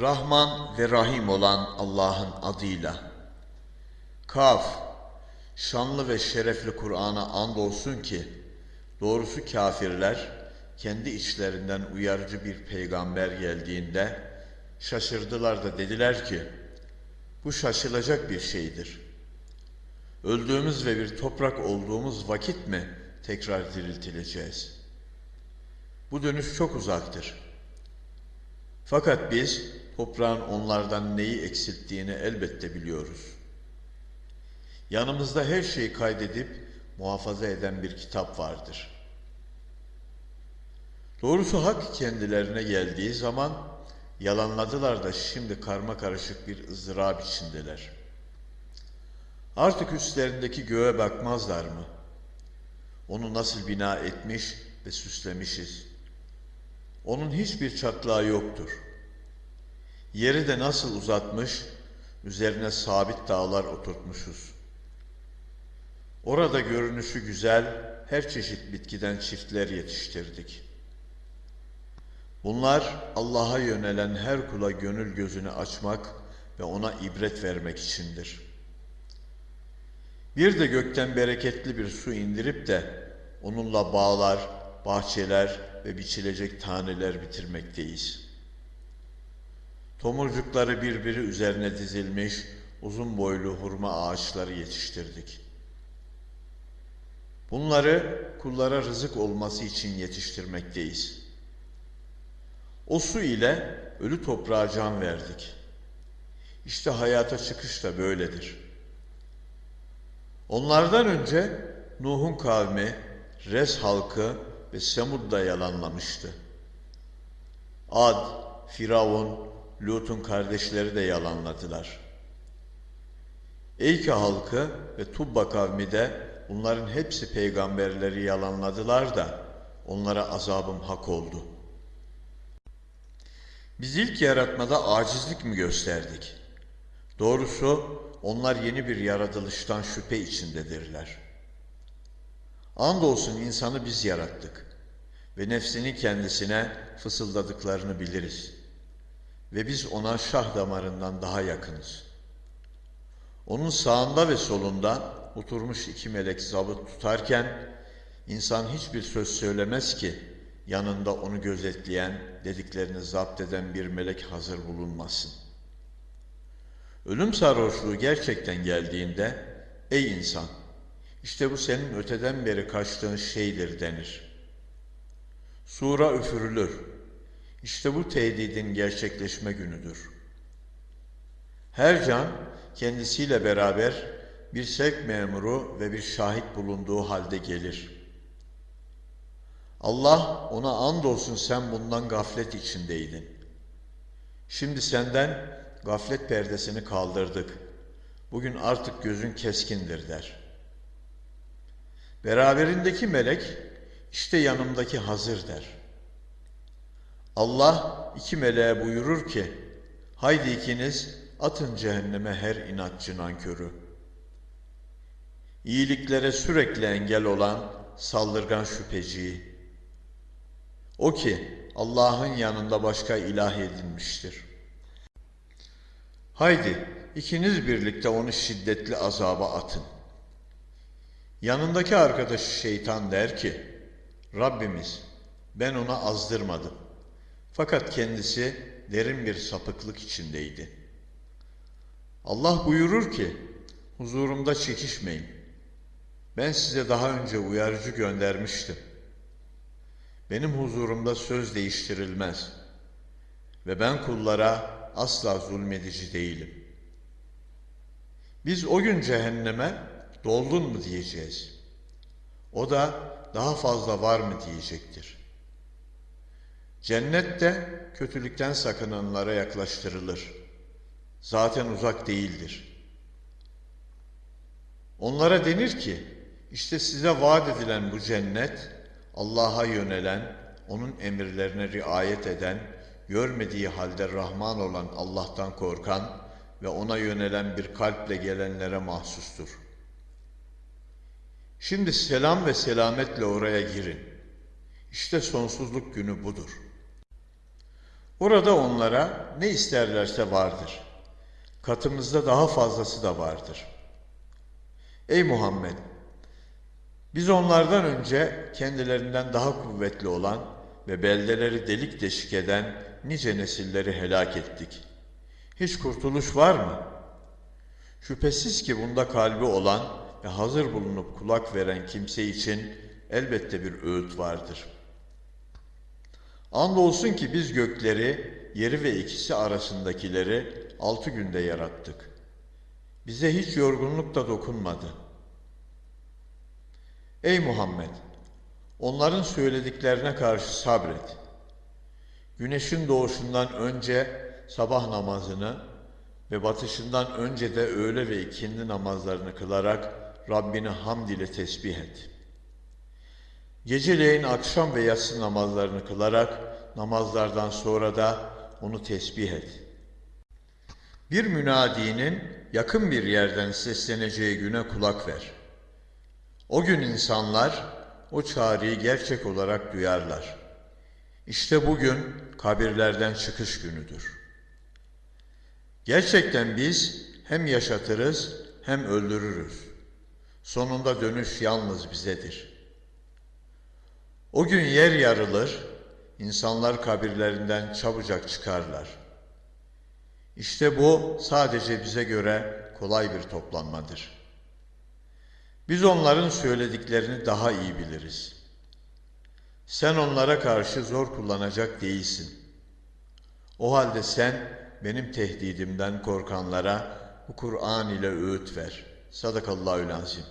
Rahman ve Rahim olan Allah'ın adıyla. Kaf, şanlı ve şerefli Kur'an'a andolsun ki, doğrusu kafirler, kendi içlerinden uyarıcı bir peygamber geldiğinde, şaşırdılar da dediler ki, bu şaşılacak bir şeydir. Öldüğümüz ve bir toprak olduğumuz vakit mi tekrar diriltileceğiz? Bu dönüş çok uzaktır. Fakat biz toprağın onlardan neyi eksilttiğini elbette biliyoruz. Yanımızda her şeyi kaydedip muhafaza eden bir kitap vardır. Doğrusu hak kendilerine geldiği zaman yalanladılar da şimdi karma karışık bir ızdırap içindeler. Artık üstlerindeki göğe bakmazlar mı? Onu nasıl bina etmiş ve süslemişiz. Onun hiçbir çatlağı yoktur. Yeri de nasıl uzatmış, üzerine sabit dağlar oturtmuşuz. Orada görünüşü güzel, her çeşit bitkiden çiftler yetiştirdik. Bunlar Allah'a yönelen her kula gönül gözünü açmak ve ona ibret vermek içindir. Bir de gökten bereketli bir su indirip de onunla bağlar, bahçeler ve biçilecek taneler bitirmekteyiz. Tomurcukları birbiri üzerine dizilmiş uzun boylu hurma ağaçları yetiştirdik. Bunları kullara rızık olması için yetiştirmekteyiz. O su ile ölü toprağa can verdik. İşte hayata çıkış da böyledir. Onlardan önce Nuh'un kavmi, Res halkı ve Semud da yalanlamıştı. Ad, Firavun, Lut'un kardeşleri de yalanladılar. Eyke halkı ve Tubba kavmi de bunların hepsi peygamberleri yalanladılar da onlara azabım hak oldu. Biz ilk yaratmada acizlik mi gösterdik? Doğrusu onlar yeni bir yaratılıştan şüphe içindedirler. Andolsun insanı biz yarattık ve nefsini kendisine fısıldadıklarını biliriz. Ve biz ona şah damarından daha yakınız. Onun sağında ve solunda oturmuş iki melek zabıt tutarken insan hiçbir söz söylemez ki yanında onu gözetleyen, dediklerini zapt eden bir melek hazır bulunmasın. Ölüm sarhoşluğu gerçekten geldiğinde, ey insan, işte bu senin öteden beri kaçtığın şeydir denir. Sura üfürülür. İşte bu tehdidin gerçekleşme günüdür. Her can kendisiyle beraber bir sevk memuru ve bir şahit bulunduğu halde gelir. Allah ona andolsun sen bundan gaflet içindeydin. Şimdi senden gaflet perdesini kaldırdık. Bugün artık gözün keskindir der. Beraberindeki melek işte yanımdaki hazır der. Allah iki meleğe buyurur ki haydi ikiniz atın cehenneme her inatçı nankörü. İyiliklere sürekli engel olan saldırgan şüpheciyi. O ki Allah'ın yanında başka ilah edinmiştir. Haydi ikiniz birlikte onu şiddetli azaba atın. Yanındaki arkadaşı şeytan der ki, Rabbimiz ben ona azdırmadım. Fakat kendisi derin bir sapıklık içindeydi. Allah buyurur ki, huzurumda çekişmeyin. Ben size daha önce uyarıcı göndermiştim. Benim huzurumda söz değiştirilmez. Ve ben kullara asla zulmedici değilim. Biz o gün cehenneme doldun mu diyeceğiz. O da daha fazla var mı diyecektir. Cennet de kötülükten sakınanlara yaklaştırılır. Zaten uzak değildir. Onlara denir ki, işte size vaat edilen bu cennet, Allah'a yönelen, onun emirlerine riayet eden, görmediği halde Rahman olan Allah'tan korkan ve ona yönelen bir kalple gelenlere mahsustur.'' Şimdi selam ve selametle oraya girin. İşte sonsuzluk günü budur. Orada onlara ne isterlerse vardır. Katımızda daha fazlası da vardır. Ey Muhammed! Biz onlardan önce kendilerinden daha kuvvetli olan ve beldeleri delik deşik eden nice nesilleri helak ettik. Hiç kurtuluş var mı? Şüphesiz ki bunda kalbi olan ve hazır bulunup kulak veren kimse için elbette bir öğüt vardır. Andolsun ki biz gökleri, yeri ve ikisi arasındakileri altı günde yarattık. Bize hiç yorgunluk da dokunmadı. Ey Muhammed! Onların söylediklerine karşı sabret. Güneşin doğuşundan önce sabah namazını ve batışından önce de öğle ve ikindi namazlarını kılarak Rabbini hamd ile tesbih et. Geceleyin akşam ve yatsı namazlarını kılarak namazlardan sonra da onu tesbih et. Bir münadinin yakın bir yerden sesleneceği güne kulak ver. O gün insanlar o çağrıyı gerçek olarak duyarlar. İşte bugün kabirlerden çıkış günüdür. Gerçekten biz hem yaşatırız hem öldürürüz. Sonunda dönüş yalnız bizedir. O gün yer yarılır, insanlar kabirlerinden çabucak çıkarlar. İşte bu sadece bize göre kolay bir toplanmadır. Biz onların söylediklerini daha iyi biliriz. Sen onlara karşı zor kullanacak değilsin. O halde sen benim tehdidimden korkanlara bu Kur'an ile öğüt ver. Sadakallahü lazim.